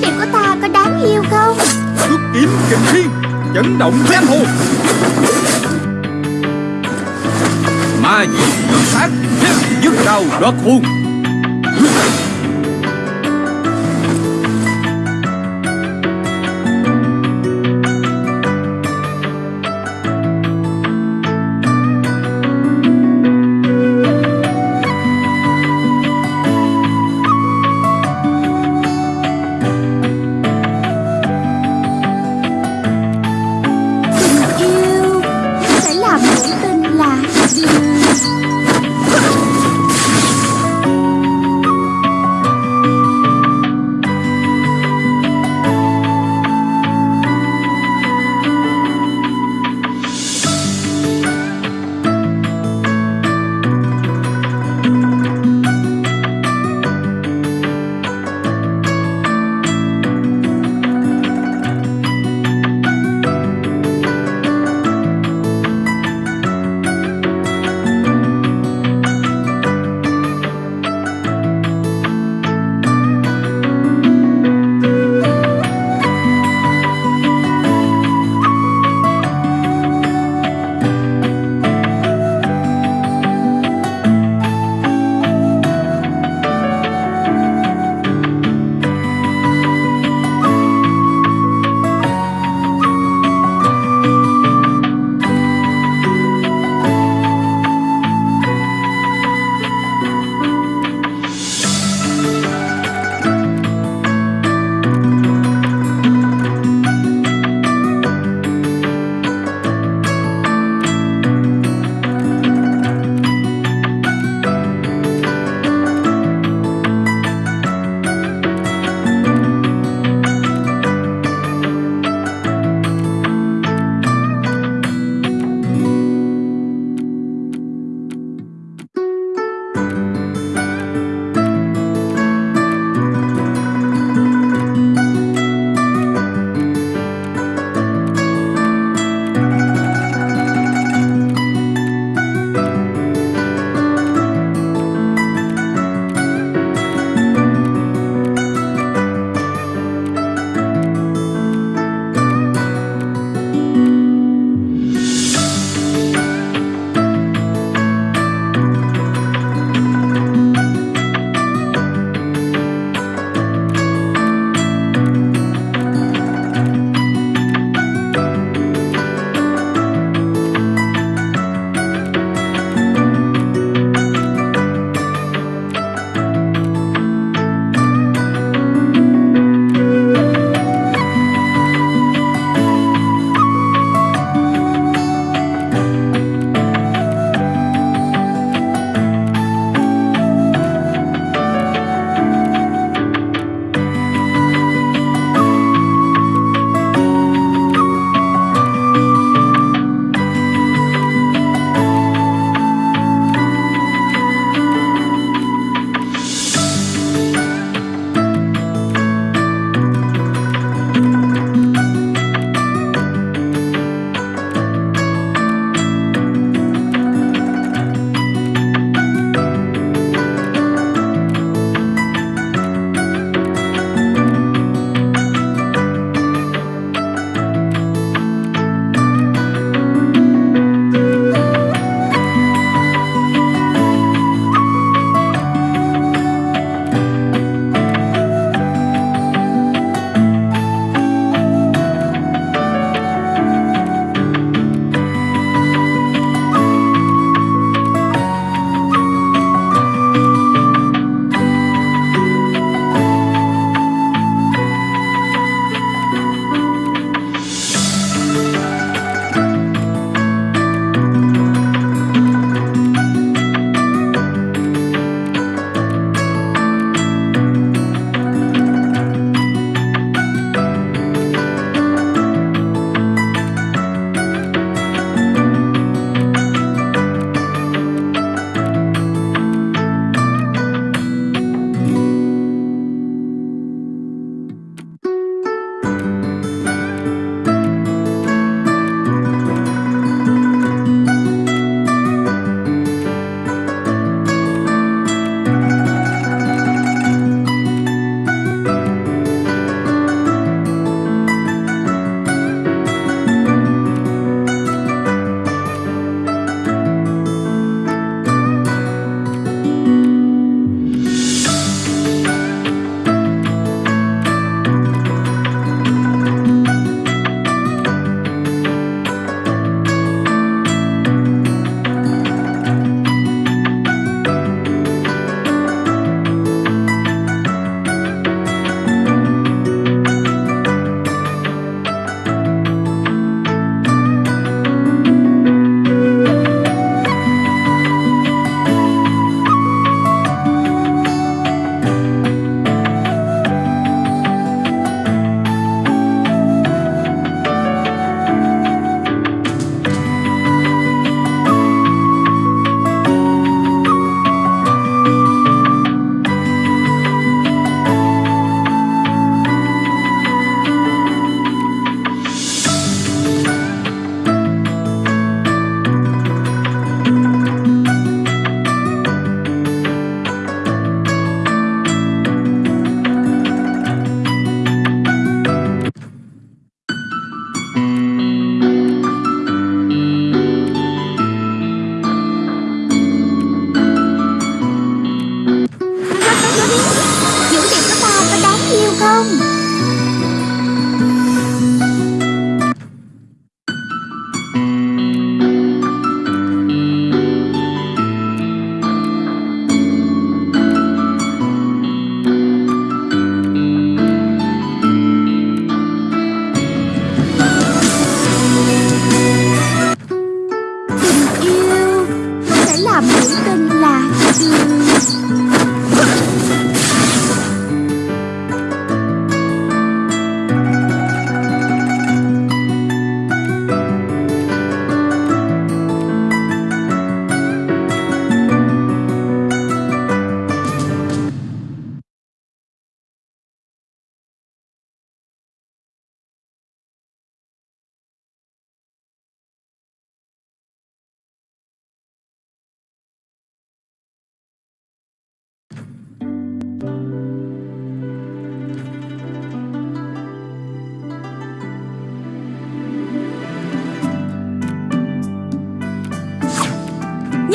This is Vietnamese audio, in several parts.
Dữ của ta có đáng yêu không? Xuất kiếm kình thiên Chấn động giang hồ Ma diệt tự sát Dứt đầu đoạt hồn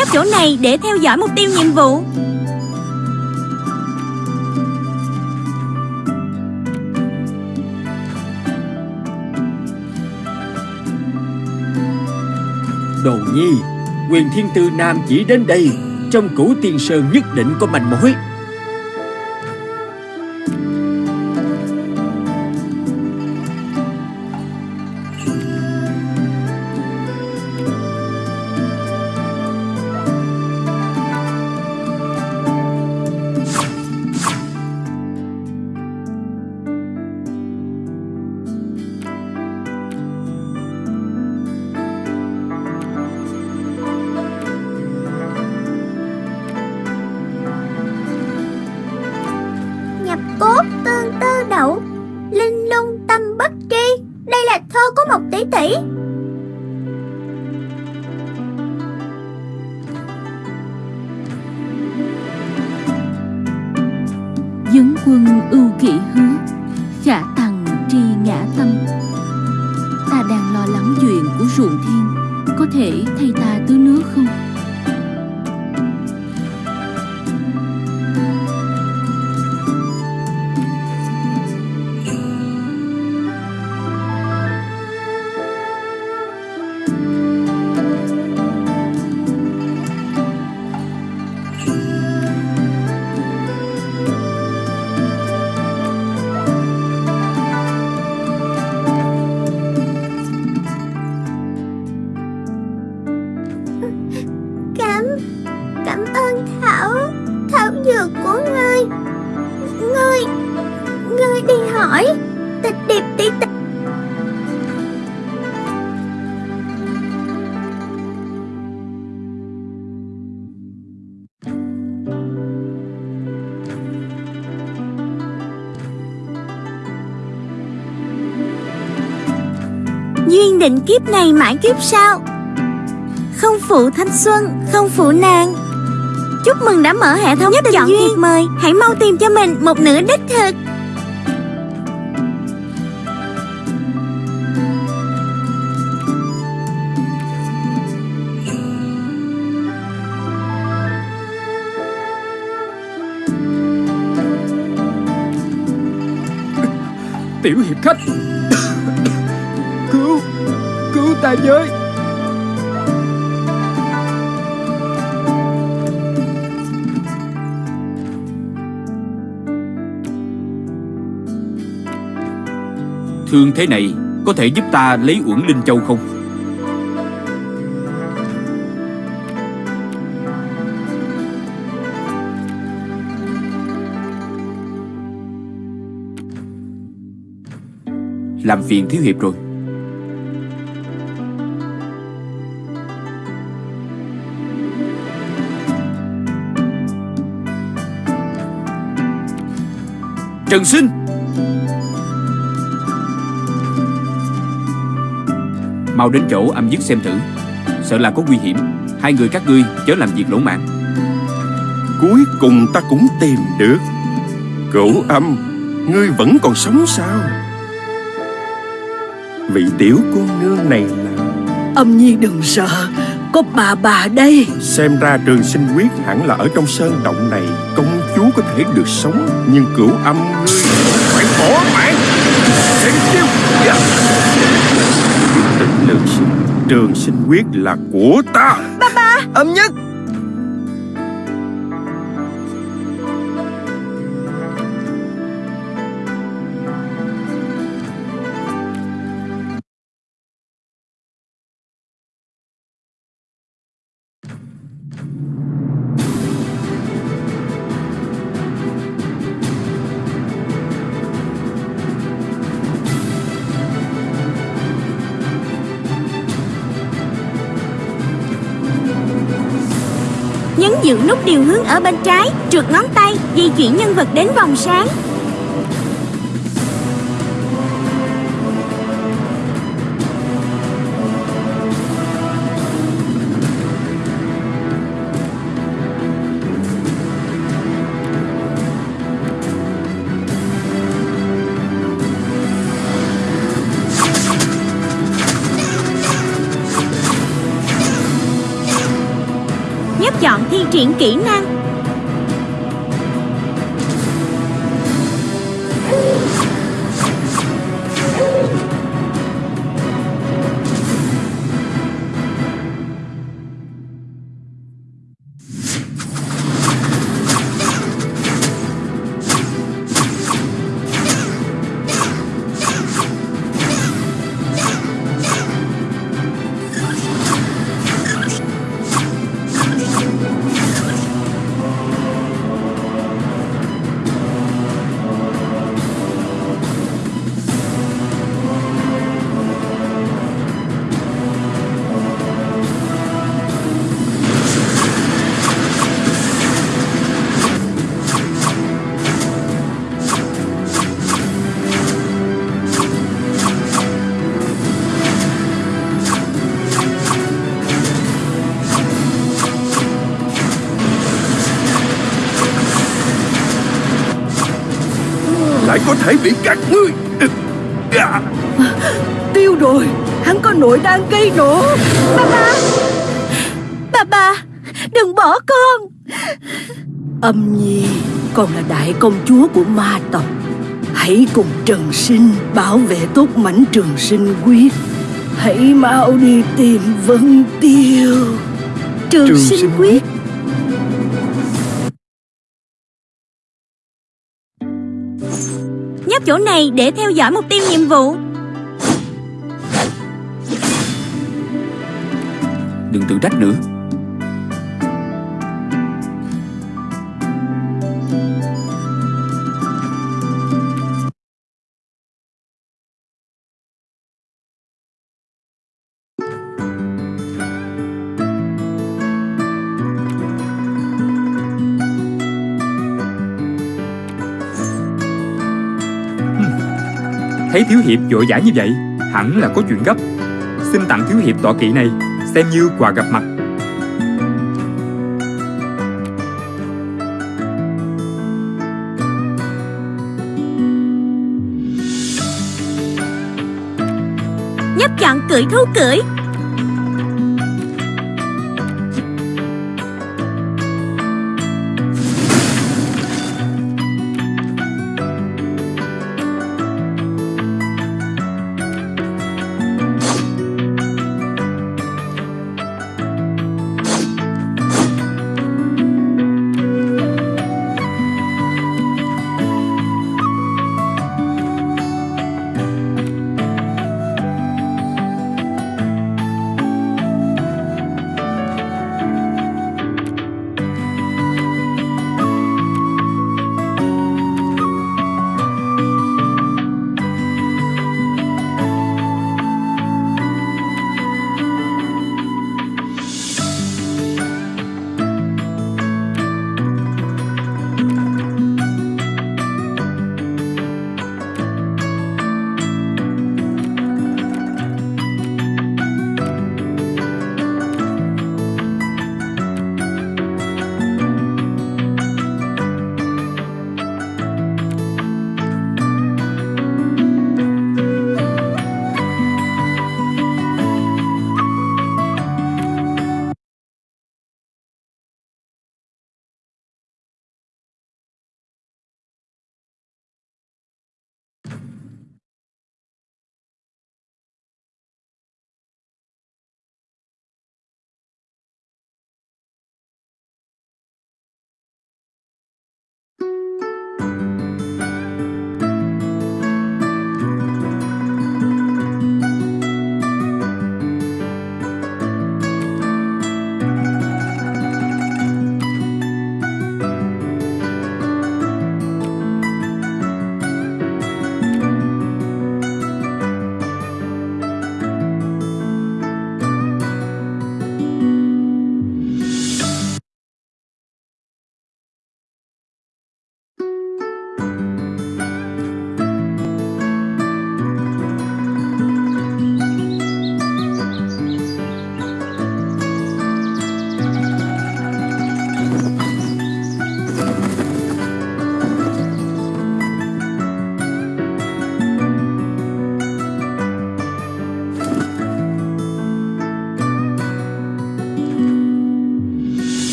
Nhấp chỗ này để theo dõi mục tiêu nhiệm vụ. Đồ nhi, Quyền thiên tư nam chỉ đến đây, Trong cửu tiên sơn nhất định có manh mối. Dấn quân ưu kỵ hứa Khả tằng tri ngã tâm Ta đang lo lắng chuyện của ruộng thiên Có thể thay ta tưới nước không? Duyên định kiếp này mãi kiếp sau. Không phụ thanh xuân Không phụ nàng. Chúc mừng đã mở hệ thống Nhất chọn duyên. thiệp mời. Hãy mau tìm cho mình một nửa đích thực. Tiểu hiệp khách ta với Thương thế này Có thể giúp ta lấy uẩn linh châu không? Làm phiền thiếu hiệp rồi. Trần Sinh. Mau đến chỗ âm dứt xem thử. Sợ là có nguy hiểm. Hai người các ngươi chớ làm việc lỗ mãn Cuối cùng ta cũng tìm được. Cửu âm Ngươi vẫn còn sống sao? Vị tiểu cô nương này là Âm nhi đừng sợ Có bà bà đây. Xem ra trường sinh quyết hẳn là ở trong sơn động này. Công chúa có thể được sống Nhưng cửu âm ngươi Phải bỏ mạng. Xem dạ. Quyết định lương sinh Trường sinh quyết là của ta. Âm nhất Nhấn giữ nút điều hướng ở bên trái, Trượt ngón tay, Di chuyển nhân vật đến vòng sáng. Triển kỹ năng. Thể bị các ngươi. À, Tiêu rồi Hắn có nội đang gây nổ. Bà bà Đừng bỏ con. Âm nhi Con là đại công chúa của ma tộc. Hãy cùng Trần Sinh Bảo vệ tốt mảnh trường sinh quyết Hãy mau đi tìm Vân Tiêu. Trường, sinh quyết Nhấp chỗ này để theo dõi mục tiêu nhiệm vụ. Đừng tự trách nữa. Thấy Thiếu Hiệp vội vã như vậy, Hẳn là có chuyện gấp. Xin tặng Thiếu Hiệp tọa kỵ này, Xem như quà gặp mặt. Nhấp chọn cưỡi thú cưỡi.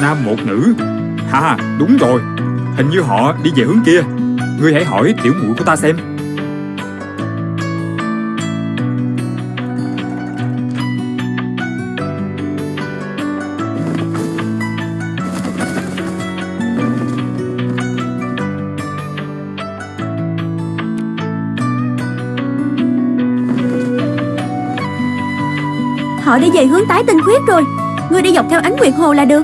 Nam một nữ. Ha, đúng rồi. Hình như họ đi về hướng kia. Ngươi hãy hỏi tiểu muội của ta xem. Họ đi về hướng tái tinh khuyết rồi. Ngươi đi dọc theo ánh nguyệt hồ là được.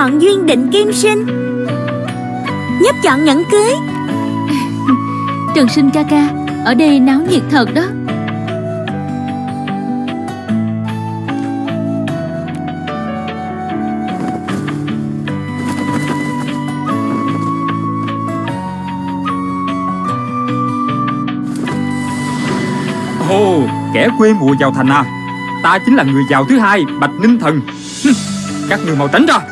Chọn duyên định kim sinh. Nhấp chọn nhẫn cưới. Trần sinh ca ca Ở đây náo nhiệt thật đó. Ồ kẻ quê mùa vào thành à. Ta chính là người giàu thứ hai Bạch Ninh Thần. Các người mau tránh ra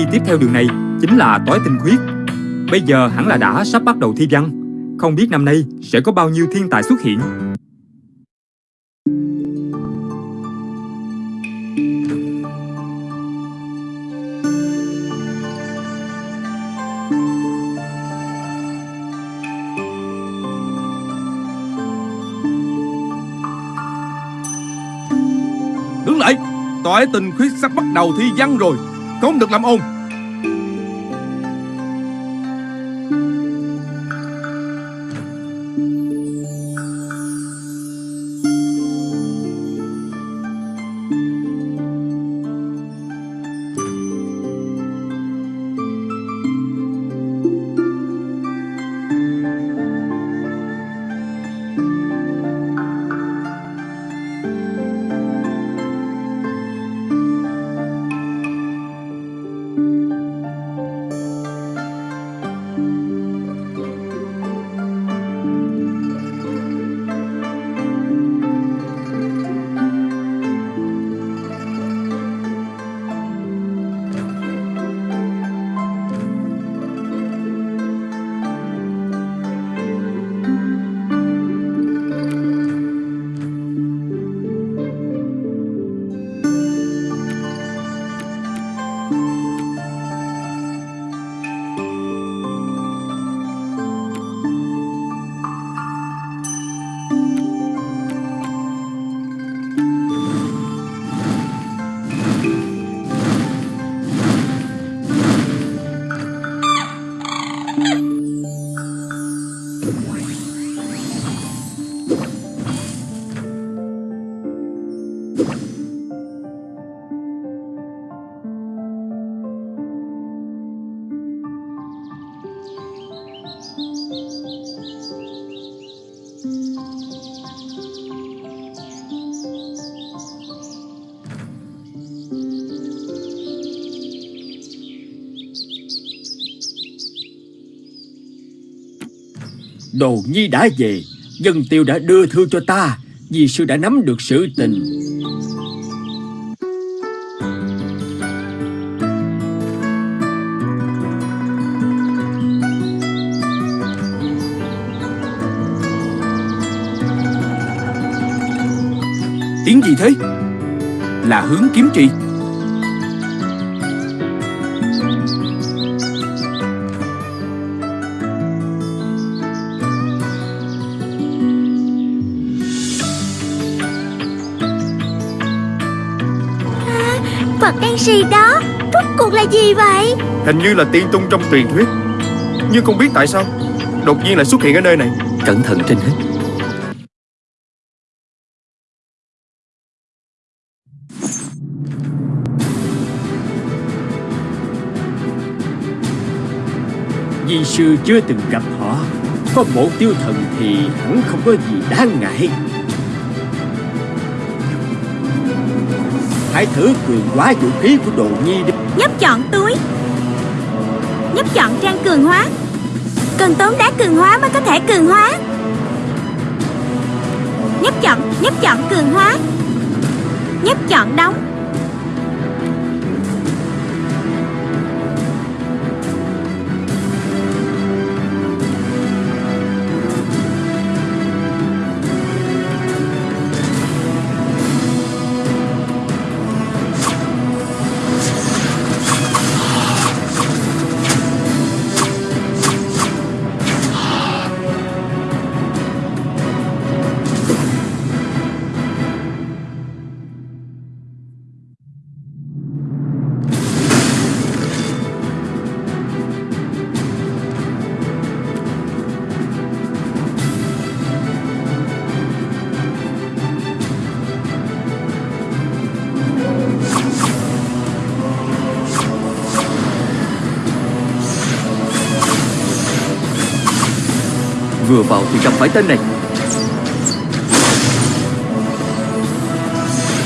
Đi tiếp theo đường này chính là tối tinh khuyết. Bây giờ hẳn là đã sắp bắt đầu thi văn. Không biết năm nay sẽ có bao nhiêu thiên tài xuất hiện. Đứng lại! Tỏi tình khuyết sắp bắt đầu thi văn rồi. Không được làm ồn. Đồ nhi đã về, Dân tiêu đã đưa thư cho ta, Vì sư đã nắm được sự tình. Tiếng gì thế? Là hướng kiếm trì. Xì đó Rốt cuộc là gì vậy? Hình như là tiên tung trong truyền thuyết. Nhưng không biết tại sao Đột nhiên lại xuất hiện ở nơi này. Cẩn thận trên hết. Di sư chưa từng gặp họ. Có bộ tiêu thần thì hẳn không có gì đáng ngại Hãy thử cường hóa vũ khí của đồ nhi đi. Nhấp chọn túi. Nhấp chọn trang cường hóa. Cần tốn đá cường hóa mới có thể cường hóa. Nhấp chọn, nhấp chọn cường hóa. Nhấp chọn đóng. Vào thì gặp phải tên này.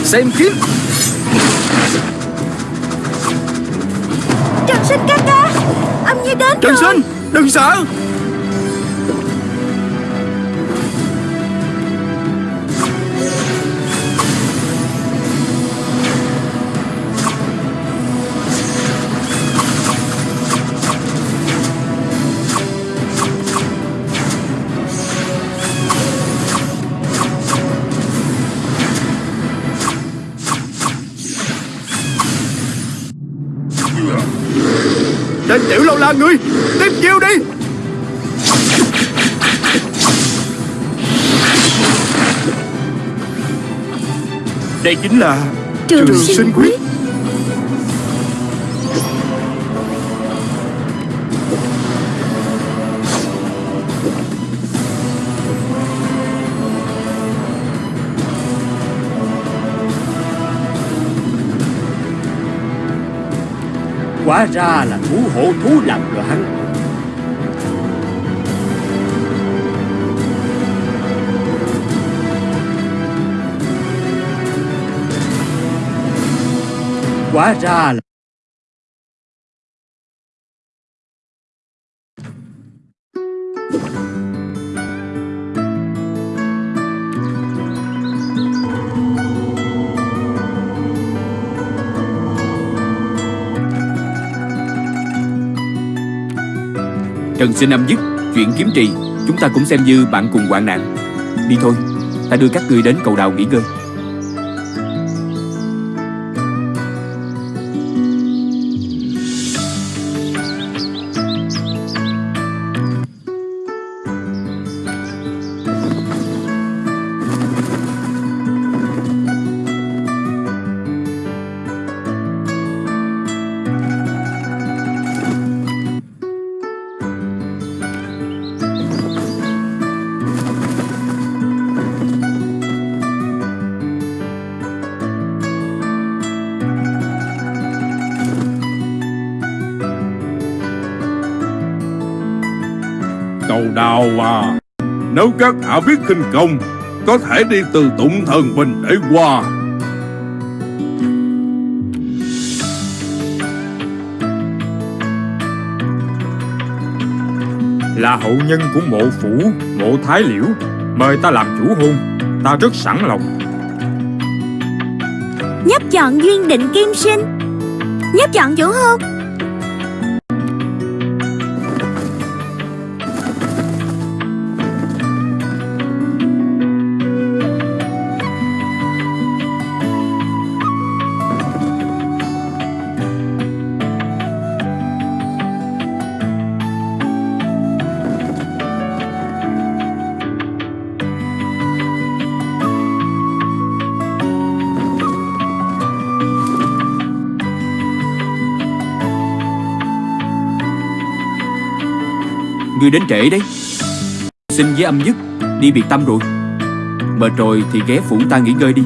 Xem kiếm Trần sinh ca ca Âm như đến Trần rồi. Sinh Đừng sợ Tên tiểu lâu la ngươi Tiếp chiêu đi. Đây chính là Trường, Trường sinh quyết quá ra là thú hổ thú làm loạn quá ra là Trần sinh âm dứt Chuyện kiếm trì, Chúng ta cũng xem như bạn cùng hoạn nạn. Đi thôi, Ta đưa các ngươi đến cầu đào nghỉ ngơi. Cầu à Nếu các hạ biết khinh công, Có thể đi từ tụng thần bình để qua. Là hậu nhân của mộ phủ, Mộ thái liễu, Mời ta làm chủ hôn. Ta rất sẵn lòng. Nhấp chọn duyên định kim sinh. Nhấp chọn chủ hôn. Đến trễ đấy. Xin với âm dứt Đi biệt tâm rồi. Mệt rồi thì ghé phủ ta nghỉ ngơi đi.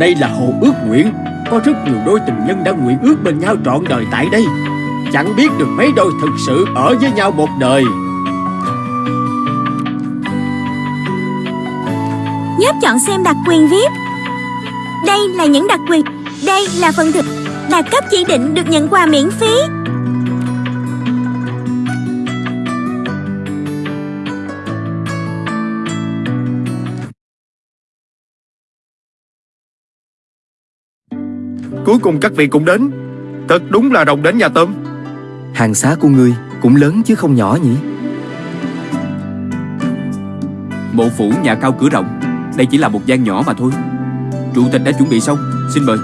Đây là hồ ước nguyện. Có rất nhiều đôi tình nhân đã nguyện ước bên nhau trọn đời tại đây. Chẳng biết được mấy đôi thực sự ở với nhau một đời. Nhấp chọn xem đặc quyền VIP Đây là những đặc quyền, Đây là phần thực Đạt cấp chỉ định được nhận quà miễn phí. Cuối cùng các vị cũng đến. Thật đúng là đồng đến nhà tôm. Hàng xá của ngươi cũng lớn chứ không nhỏ nhỉ? Mộ phủ nhà cao cửa rộng. Đây chỉ là một gian nhỏ mà thôi. Chủ tịch đã chuẩn bị xong. Xin mời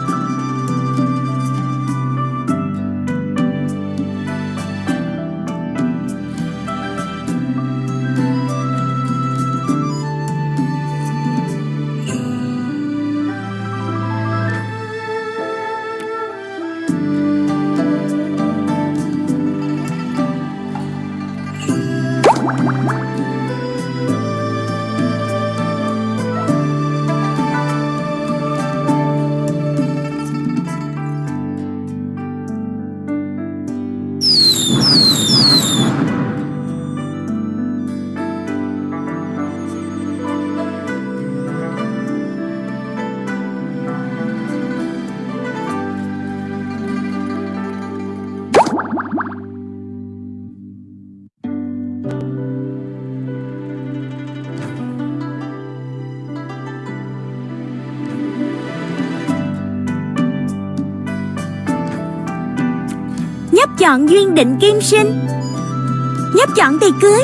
chọn duyên định kim sinh. Nhấp chọn tiệc cưới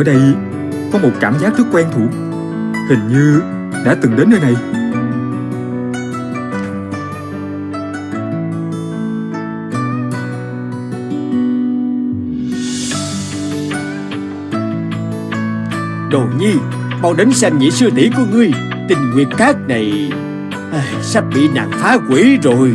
Ở đây có một cảm giác rất quen thuộc Hình như đã từng đến nơi này. Đồ nhi Mau đến xem nhị sư tỷ của ngươi Tình nguyệt cát này. À, Sắp bị nàng phá quỷ rồi.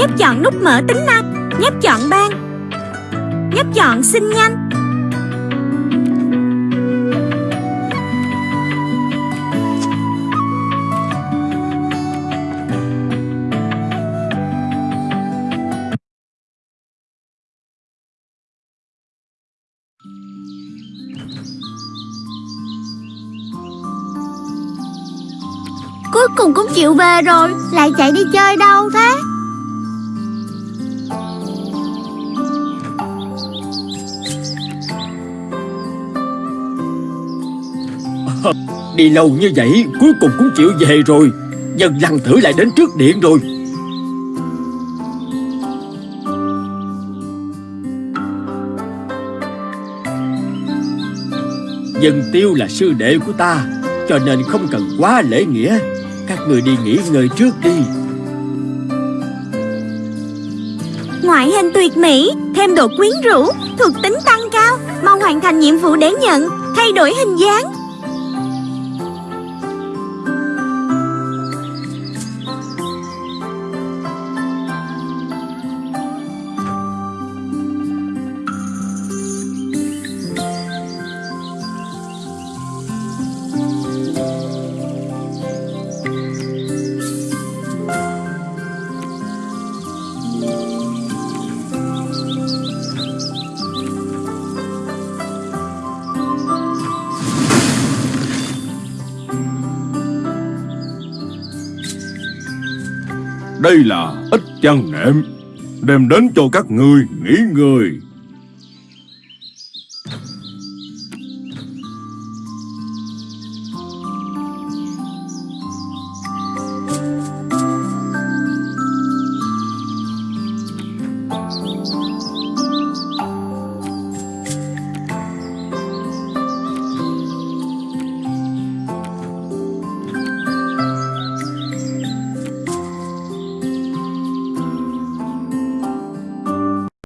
Nhấp chọn nút mở tính năng. Nhấp chọn ban Nhấp chọn xin nhanh. Cuối cùng cũng chịu về rồi, Lại chạy đi chơi đâu thế? Đi lâu như vậy, Cuối cùng cũng chịu về rồi. Dân lăng thử lại đến trước điện rồi. Dân tiêu là sư đệ của ta, Cho nên không cần quá lễ nghĩa. Các người đi nghỉ ngơi trước đi. Ngoại hình tuyệt mỹ, Thêm độ quyến rũ, Thuộc tính tăng cao Mau hoàn thành nhiệm vụ để nhận, Thay đổi hình dáng. Đây là ít chăn nệm Đem đến cho các ngươi nghỉ ngơi.